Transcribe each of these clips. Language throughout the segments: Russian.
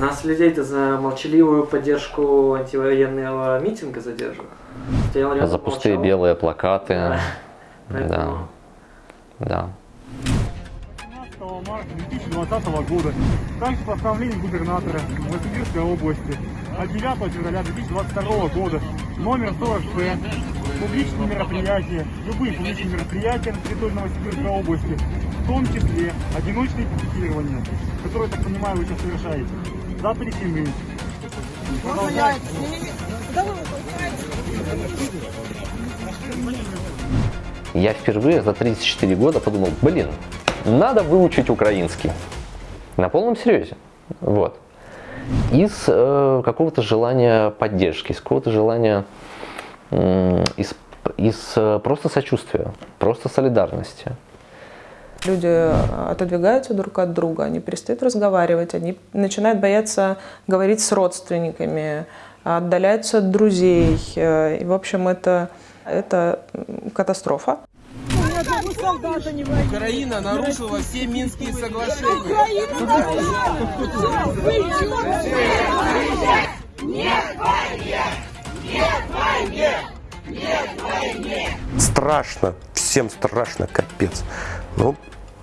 Нас людей-то за молчаливую поддержку антивоенного митинга задерживают. Стоял рядом, За пустые молчал. белые плакаты. Да. Да. Поэтому- Да. 15 марта 2020 года также постановление губернатора Новосибирской области от 9 февраля 2022 года номер 40П публичные мероприятия, любые публичные мероприятия на территории Новосибирской области, в том числе одиночные пикетирования, которые, я так понимаю, вы сейчас совершаете, запрещены. Продолжайте. Я впервые за 34 года подумал, блин, надо выучить украинский. На полном серьезе. Вот. Из э, какого-то желания поддержки, из какого-то желания, м, из, из э, просто сочувствия, просто солидарности. Люди э, отодвигаются друг от друга, они перестают разговаривать, они начинают бояться говорить с родственниками, отдаляются от друзей. э, И, в общем, это, это катастрофа. Украина нарушила все Минские соглашения. Страшно, всем страшно, капец. Ну,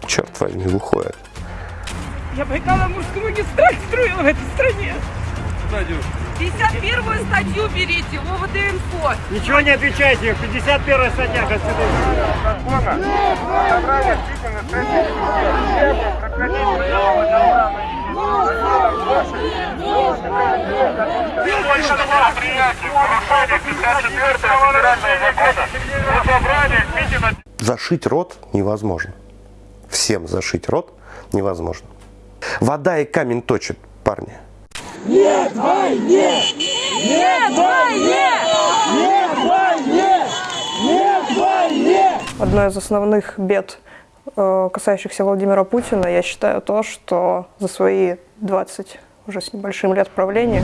черт возьми, выходит. Я Байкало-Амурскую магистраль строила в этой стране. 51 статью берите, ОВД-инфо. Ничего не отвечайте, 51 статья Конституции. Зашить рот невозможно. Всем зашить рот невозможно. Вода и камень точит, парни. Одно из основных бед, э, касающихся Владимира Путина, я считаю то, что за свои 20 уже с небольшим лет правления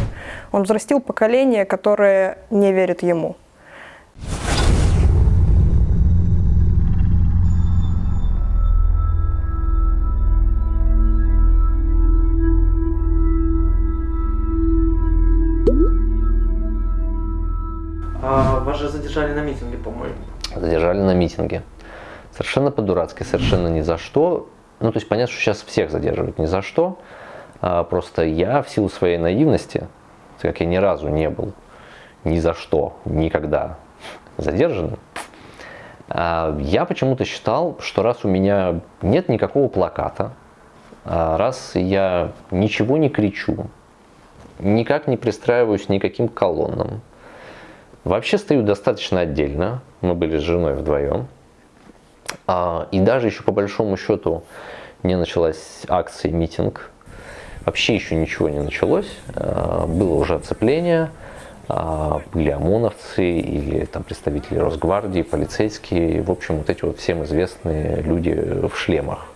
он взрастил поколение, которое не верит ему. А вас же задержали на митинге, по-моему. задержали на митинге. Совершенно по-дурацки, совершенно ни за что. Ну, то есть понятно, что сейчас всех задерживают ни за что. А, просто я в силу своей наивности, так как я ни разу не был ни за что, никогда задержанным, а, я почему-то считал, что раз у меня нет никакого плаката, а, раз я ничего не кричу, никак не пристраиваюсь никаким колоннам, Вообще стою достаточно отдельно. Мы были с женой вдвоем. А, и даже еще по большому счету не началась акция, митинг. Вообще еще ничего не началось. А, было уже оцепление. А, были ОМОНовцы или там представители Росгвардии, полицейские. В общем, вот эти вот всем известные люди в шлемах.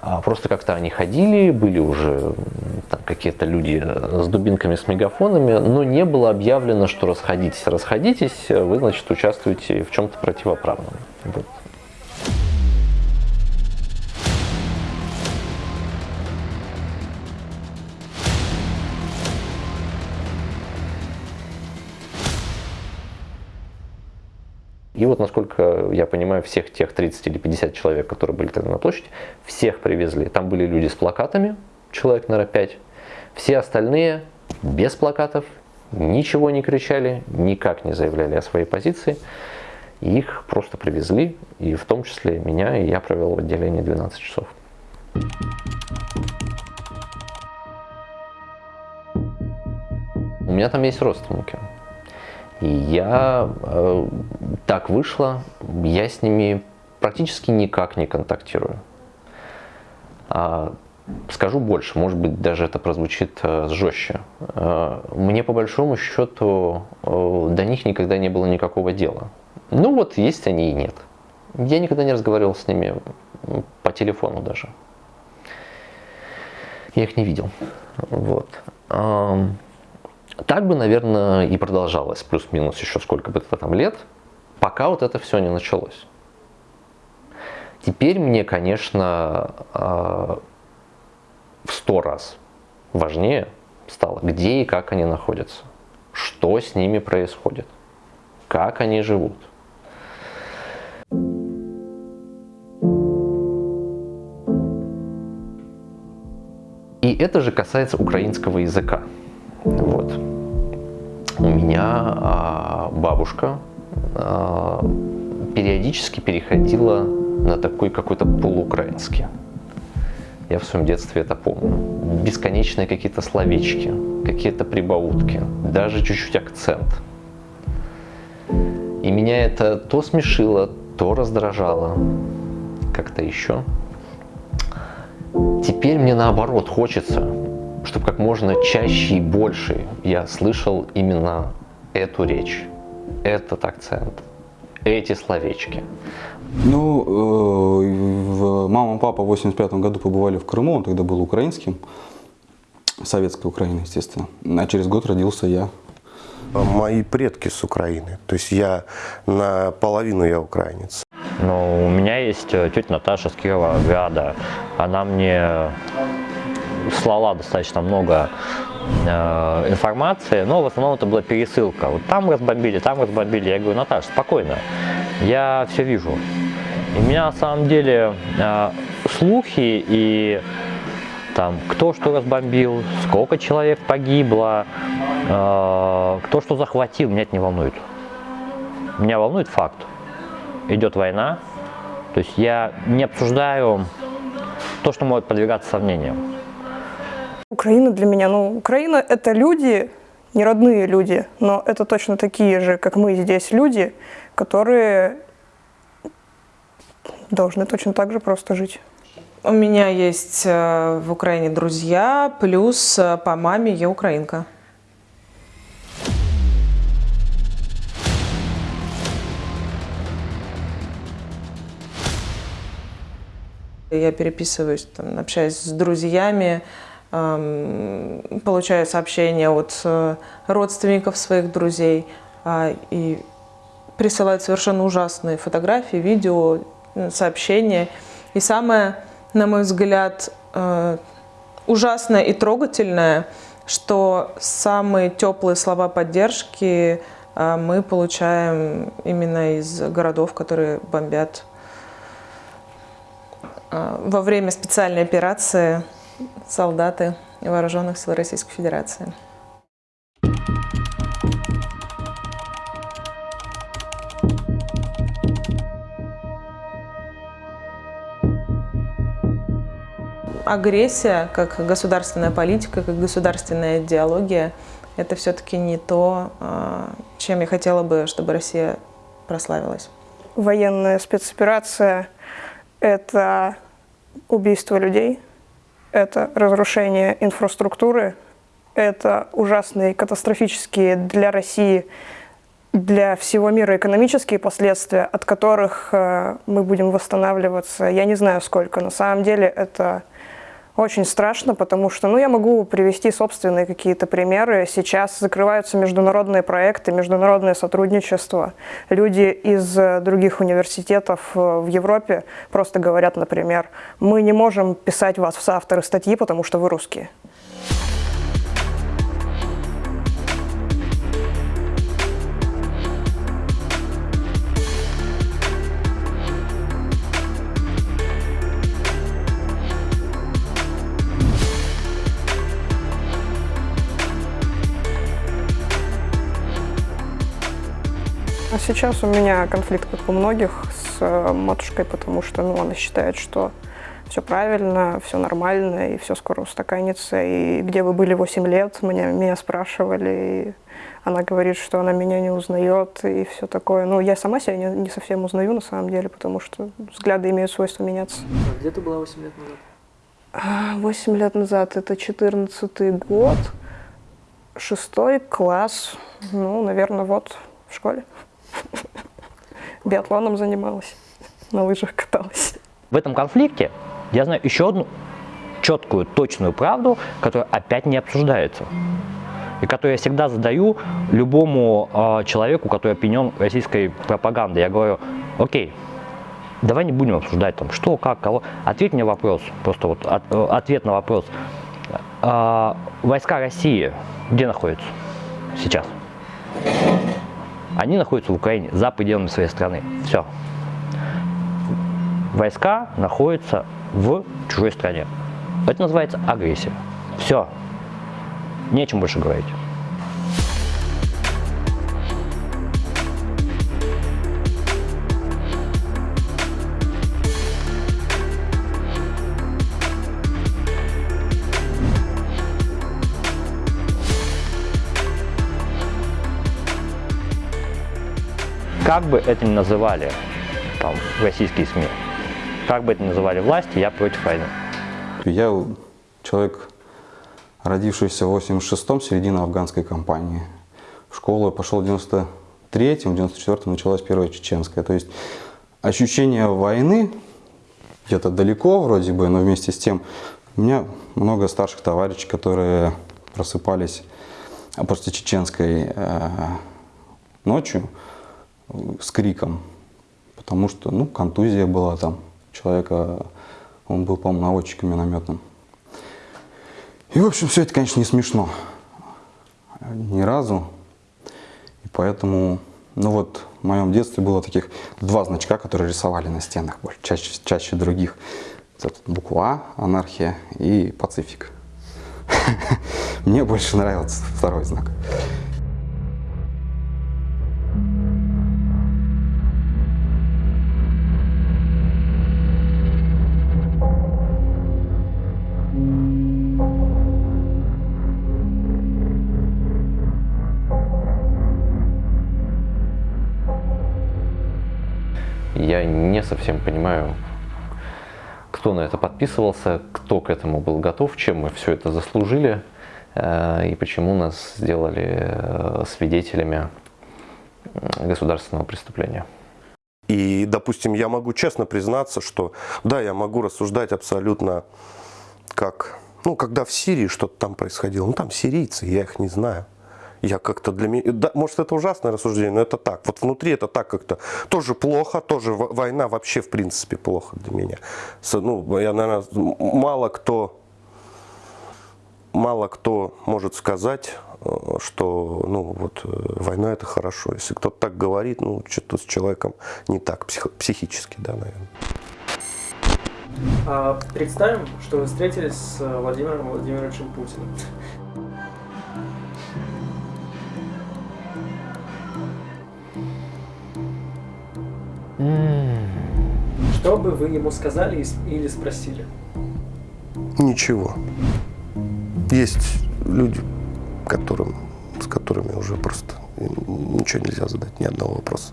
А Просто как-то они ходили, были уже какие-то люди с дубинками, с мегафонами, но не было объявлено, что расходитесь, расходитесь, вы, значит, участвуете в чем-то противоправном. Вот. И вот, насколько я понимаю, всех тех 30 или 50 человек, которые были тогда на площади, всех привезли. Там были люди с плакатами, человек, наверное, 5. Все остальные без плакатов, ничего не кричали, никак не заявляли о своей позиции. Их просто привезли, и в том числе меня, и я провел в отделении 12 часов. У меня там есть родственники. И я э, так вышло, я с ними практически никак не контактирую. А, скажу больше, может быть, даже это прозвучит э, жестче. Э, мне по большому счету э, до них никогда не было никакого дела. Ну вот есть они и нет. Я никогда не разговаривал с ними по телефону даже. Я их не видел. Вот. Так бы, наверное, и продолжалось, плюс-минус еще сколько бы это там лет, пока вот это все не началось. Теперь мне, конечно, а, в сто раз Важнее стало, где и как они находятся, что с ними происходит, как они живут. И это же касается украинского языка. Вот. У меня а, бабушка а, периодически переходила на такой какой-то полуукраинский. Я в своем детстве это помню. Бесконечные какие-то словечки, какие-то прибаутки, даже чуть-чуть акцент. И меня это то смешило, то раздражало, как-то еще. Теперь мне наоборот хочется, чтобы как можно чаще и больше я слышал именно эту речь, этот акцент, эти словечки. Ну, э, мама и папа в 85 году побывали в Крыму, он тогда был украинским, советской Украины, естественно. А через год родился я. Мои предки с Украины, то есть я наполовину я украинец. Но у меня есть э, тетя Наташа с Кировограда. Она мне слала достаточно много э, информации, но в основном это была пересылка. Вот там разбомбили, там разбомбили. Я говорю, Наташа, спокойно, я все вижу. И меня на самом деле э, слухи и там кто что разбомбил, сколько человек погибло, э, кто что захватил, меня это не волнует. Меня волнует факт идет война, то есть я не обсуждаю то, что может подвергаться сомнениям. Украина для меня, ну, Украина – это люди, не родные люди, но это точно такие же, как мы здесь, люди, которые должны точно так же просто жить. У меня есть э, в Украине друзья, плюс э, по маме я украинка. Я переписываюсь, там, общаюсь с друзьями, получаю сообщения от э, родственников своих друзей э, и присылают совершенно ужасные фотографии, видео, сообщения. И самое, на мой взгляд, э, ужасное и трогательное, что самые теплые слова поддержки э, мы получаем именно из городов, которые бомбят а, во время специальной операции солдаты вооруженных сил Российской Федерации. Агрессия как государственная политика, как государственная идеология – это все-таки не то, а, чем я хотела бы, чтобы Россия прославилась. Военная спецоперация – это убийство людей, это разрушение инфраструктуры, это ужасные катастрофические для России, для всего мира экономические последствия, от которых э, мы будем восстанавливаться, я не знаю сколько. На самом деле это очень страшно, потому что, ну, я могу привести собственные какие-то примеры. Сейчас закрываются международные проекты, международное сотрудничество. Люди из э, других университетов э, в Европе просто говорят, например, мы не можем писать вас в соавторы статьи, потому что вы русские. А сейчас у меня конфликт, как у многих, с э, матушкой, потому что ну, она считает, что все правильно, все нормально, и все скоро устаканится. И где вы были 8 лет, меня, меня спрашивали, и она говорит, что она меня не узнает, и все такое. Ну, я сама себя не, не совсем узнаю, на самом деле, потому что взгляды имеют свойство меняться. А где ты была 8 лет назад? 8 лет назад, это 14 год, шестой класс, ну, наверное, вот в школе. Биатлоном занималась, на лыжах каталась. В этом конфликте я знаю еще одну четкую, точную правду, которая опять не обсуждается. И которую я всегда задаю любому э, человеку, который опьянен российской пропагандой. Я говорю, окей, давай не будем обсуждать там, что, как, кого. Ответь мне вопрос, просто вот от, ответ на вопрос. А, войска России где находятся сейчас? Они находятся в Украине, за пределами своей страны. Все. Войска находятся в чужой стране. Это называется агрессия. Все. Нечем больше говорить. Как бы это ни называли там, российские СМИ, как бы это ни называли власти, я против войны. Я человек, родившийся в 86-м, середина афганской кампании. В школу пошел в 93-м, в 94-м началась первая чеченская. То есть ощущение войны где-то далеко вроде бы, но вместе с тем у меня много старших товарищей, которые просыпались после чеченской э, ночью с криком, потому что, ну, контузия была там человека, он был, по-моему, наводчиком минометным. И, в общем, все это, конечно, не смешно. Ни разу. И поэтому, ну вот, в моем детстве было таких два значка, которые рисовали на стенах чаще, чаще других. Это буква А, анархия и пацифик. Мне больше нравился второй знак. Я не совсем понимаю, кто на это подписывался, кто к этому был готов, чем мы все это заслужили э, и почему нас сделали э, свидетелями государственного преступления. И, допустим, я могу честно признаться, что да, я могу рассуждать абсолютно как, ну, когда в Сирии что-то там происходило, ну, там сирийцы, я их не знаю. Я как-то для меня, да, может это ужасное рассуждение, но это так. Вот внутри это так как-то тоже плохо, тоже война вообще в принципе плохо для меня. Ну, я, наверное, мало кто, мало кто может сказать, э, что ну, вот, э, война это хорошо. Если кто-то так говорит, ну что-то с человеком не так псих, психически, да, наверное. А, представим, что вы встретились с Владимиром Владимировичем Путиным. Что бы вы ему сказали или спросили? Ничего. Есть люди, которым, с которыми уже просто ничего нельзя задать, ни одного вопроса,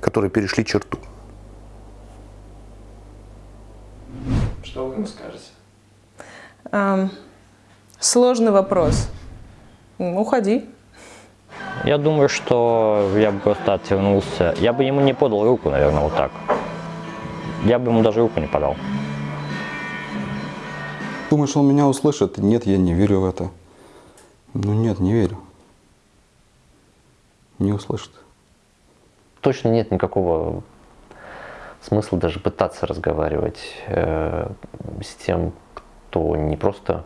которые перешли черту. Что вы ему скажете? Um, сложный вопрос. Уходи. Я думаю, что я бы просто отвернулся. Я бы ему не подал руку, наверное, вот так. Я бы ему даже руку не подал. Думаешь, он меня услышит? Нет, я не верю в это. Ну нет, не верю. Не услышит. Точно нет никакого смысла даже пытаться разговаривать э, с тем, кто не просто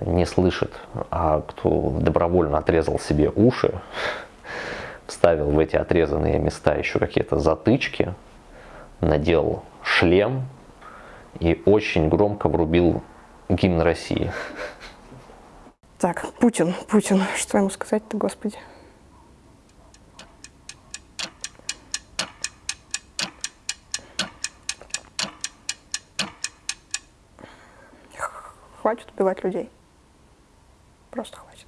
не слышит, а кто добровольно отрезал себе уши, вставил в эти отрезанные места еще какие-то затычки, надел шлем и очень громко врубил гимн России. Так, Путин, Путин, что ему сказать-то, господи? Хватит убивать людей. Просто хватит.